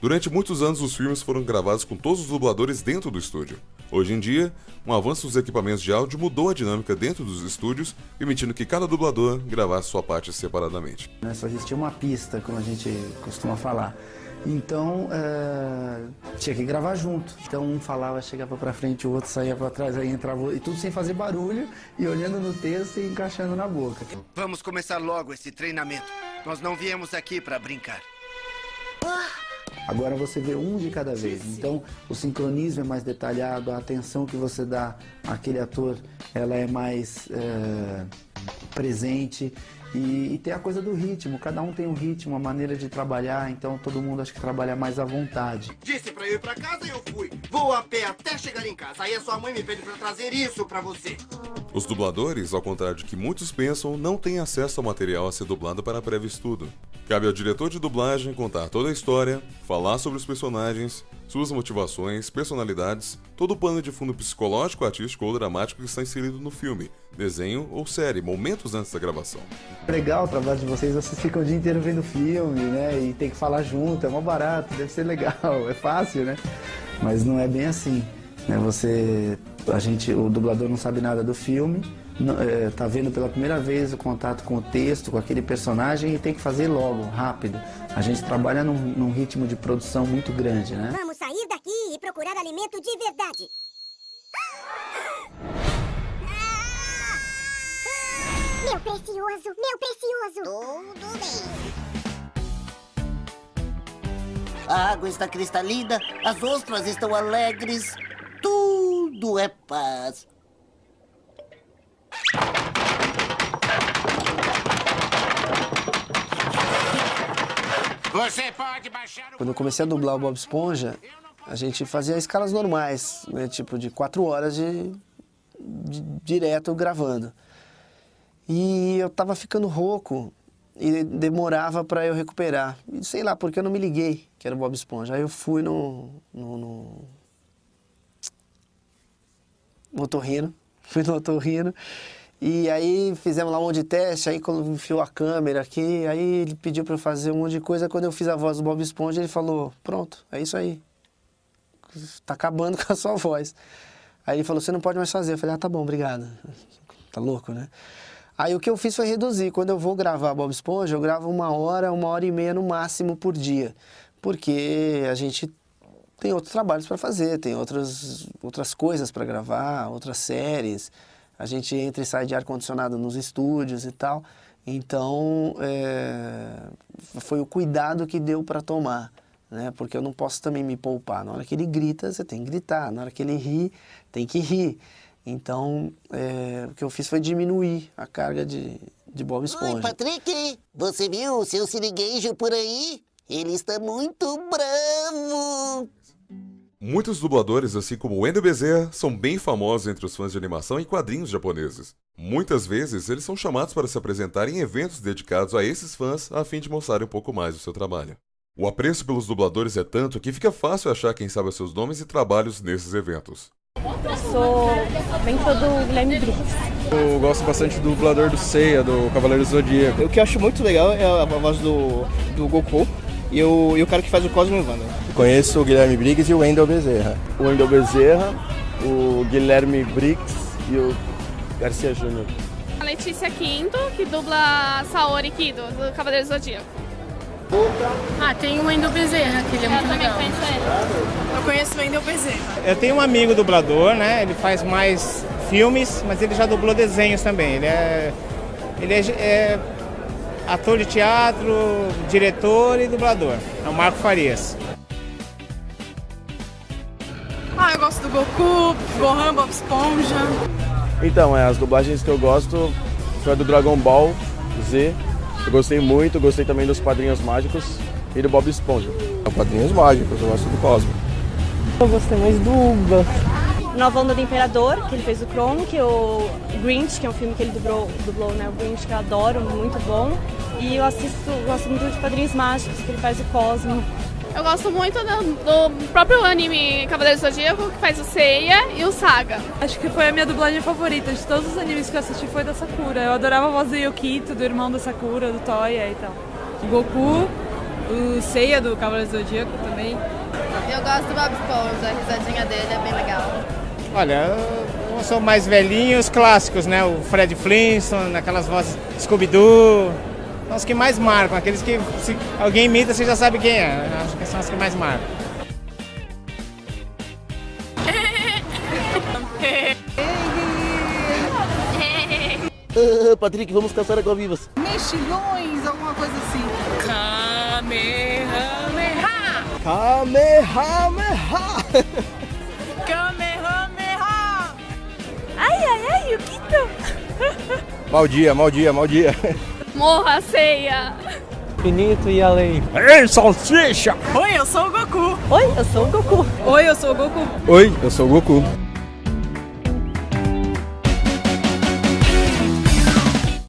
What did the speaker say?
Durante muitos anos, os filmes foram gravados com todos os dubladores dentro do estúdio. Hoje em dia, um avanço dos equipamentos de áudio mudou a dinâmica dentro dos estúdios, permitindo que cada dublador gravasse sua parte separadamente. Só existia uma pista, como a gente costuma falar. Então, é, tinha que gravar junto. Então, um falava, chegava para frente, o outro saía para trás, aí entrava, e tudo sem fazer barulho, e olhando no texto e encaixando na boca. Vamos começar logo esse treinamento. Nós não viemos aqui para brincar. Agora você vê um de cada vez. Então, o sincronismo é mais detalhado, a atenção que você dá àquele ator, ela é mais é, presente. E, e, tem a coisa do ritmo, cada um tem um ritmo, uma maneira de trabalhar, então todo mundo acho que trabalha mais à vontade. Disse pra eu ir pra casa e eu fui. Vou a pé até chegar em casa. Aí a sua mãe me pede pra trazer isso pra você. Os dubladores, ao contrário de que muitos pensam, não têm acesso ao material a ser dublado para prévio estudo. Cabe ao diretor de dublagem contar toda a história, falar sobre os personagens, suas motivações, personalidades, todo o pano de fundo psicológico, artístico ou dramático que está inserido no filme, desenho ou série, momentos antes da gravação. Legal o trabalho de vocês, vocês ficam o dia inteiro vendo filme, né? E tem que falar junto, é mó barato, deve ser legal, é fácil, né? Mas não é bem assim. Né? Você, a gente, o dublador não sabe nada do filme, está é, vendo pela primeira vez o contato com o texto, com aquele personagem e tem que fazer logo, rápido. A gente trabalha num, num ritmo de produção muito grande, né? Vamos sair daqui e procurar alimento de verdade. Meu precioso, meu precioso. Tudo bem. A água está cristalina, as ostras estão alegres, tudo é paz. Você pode baixar o... Quando eu comecei a dublar o Bob Esponja, a gente fazia escalas normais, né? tipo de quatro horas de, de direto gravando. E eu tava ficando rouco e demorava para eu recuperar. E sei lá, porque eu não me liguei que era o Bob Esponja. Aí eu fui no, no, no... no otorrino, fui no otorrino e aí fizemos lá um monte de teste, aí quando enfiou a câmera aqui, aí ele pediu para eu fazer um monte de coisa. Quando eu fiz a voz do Bob Esponja, ele falou, pronto, é isso aí. Tá acabando com a sua voz. Aí ele falou, você não pode mais fazer. Eu falei, ah, tá bom, obrigado. Tá louco, né? Aí o que eu fiz foi reduzir. Quando eu vou gravar Bob Esponja, eu gravo uma hora, uma hora e meia no máximo por dia. Porque a gente tem outros trabalhos para fazer, tem outras, outras coisas para gravar, outras séries a gente entra e sai de ar-condicionado nos estúdios e tal. Então, é, foi o cuidado que deu para tomar, né? Porque eu não posso também me poupar. Na hora que ele grita, você tem que gritar. Na hora que ele ri, tem que rir. Então, é, o que eu fiz foi diminuir a carga de, de Bob Esponja. Oi, Patrick, você viu o seu sirigueijo por aí? Ele está muito bravo. Muitos dubladores, assim como Wendell Bezerra, são bem famosos entre os fãs de animação e quadrinhos japoneses. Muitas vezes, eles são chamados para se apresentar em eventos dedicados a esses fãs a fim de mostrarem um pouco mais do seu trabalho. O apreço pelos dubladores é tanto que fica fácil achar quem sabe os seus nomes e trabalhos nesses eventos. Eu sou bem fã do Guilherme Briggs. Eu gosto bastante do dublador do Seiya, do Cavaleiro do Zodíaco. O que eu acho muito legal é a voz do, do Goku e o, e o cara que faz o Cosmo Wanda. Conheço o Guilherme Briggs e o Wendel Bezerra. O Wendel Bezerra, o Guilherme Briggs e o Garcia Júnior. A Letícia Quinto, que dubla Saori Kido, do Cavaleiro Zodíaco. Ah, tem o Wendel Bezerra, que ele é Eu muito também legal. conheço ele. Eu conheço o Wendel Bezerra. Eu tenho um amigo dublador, né? Ele faz mais filmes, mas ele já dublou desenhos também. Ele é, ele é, é ator de teatro, diretor e dublador. É o Marco Farias. Ah, eu gosto do Goku, Gohan, Bob Esponja. Então, é, as dublagens que eu gosto foi a do Dragon Ball Z. Eu gostei muito, gostei também dos Padrinhos Mágicos e do Bob Esponja. Padrinhos Mágicos, eu gosto do Cosmo. Eu gostei mais do Uba. Nova Onda do Imperador, que ele fez o que é o Grinch, que é um filme que ele dublou, dublou né? O Grinch, que eu adoro, muito bom. E eu assisto, gosto muito de Padrinhos Mágicos, que ele faz o Cosmo. Eu gosto muito do, do próprio anime Cavaleiro do Zodíaco, que faz o Seiya e o Saga. Acho que foi a minha dublagem favorita de todos os animes que eu assisti foi da Sakura. Eu adorava a voz do Yokito, do irmão da Sakura, do Toya e tal. O Goku O Seiya do Cavaleiro do Zodíaco também. Eu gosto do Bob Esponja, a risadinha dele é bem legal. Olha, eu sou mais velhinho, os clássicos, né? O Fred Flintstone, aquelas vozes Scooby-Doo. São os que mais marcam, aqueles que se alguém imita, você já sabe quem é. Acho que são os que mais marcam. Ah, Patrick, vamos caçar água-vivas. Mexilhões, alguma coisa assim. Kamehameha! Kamehameha! Kamehameha! Ai, ai, ai, Yukito! Mal dia, mal dia, mal dia. Morra, ceia! Infinito e além. Ei, salsicha! Oi, eu sou o Goku. Oi, eu sou o Goku. Oi, eu sou o Goku. Oi, eu sou o Goku.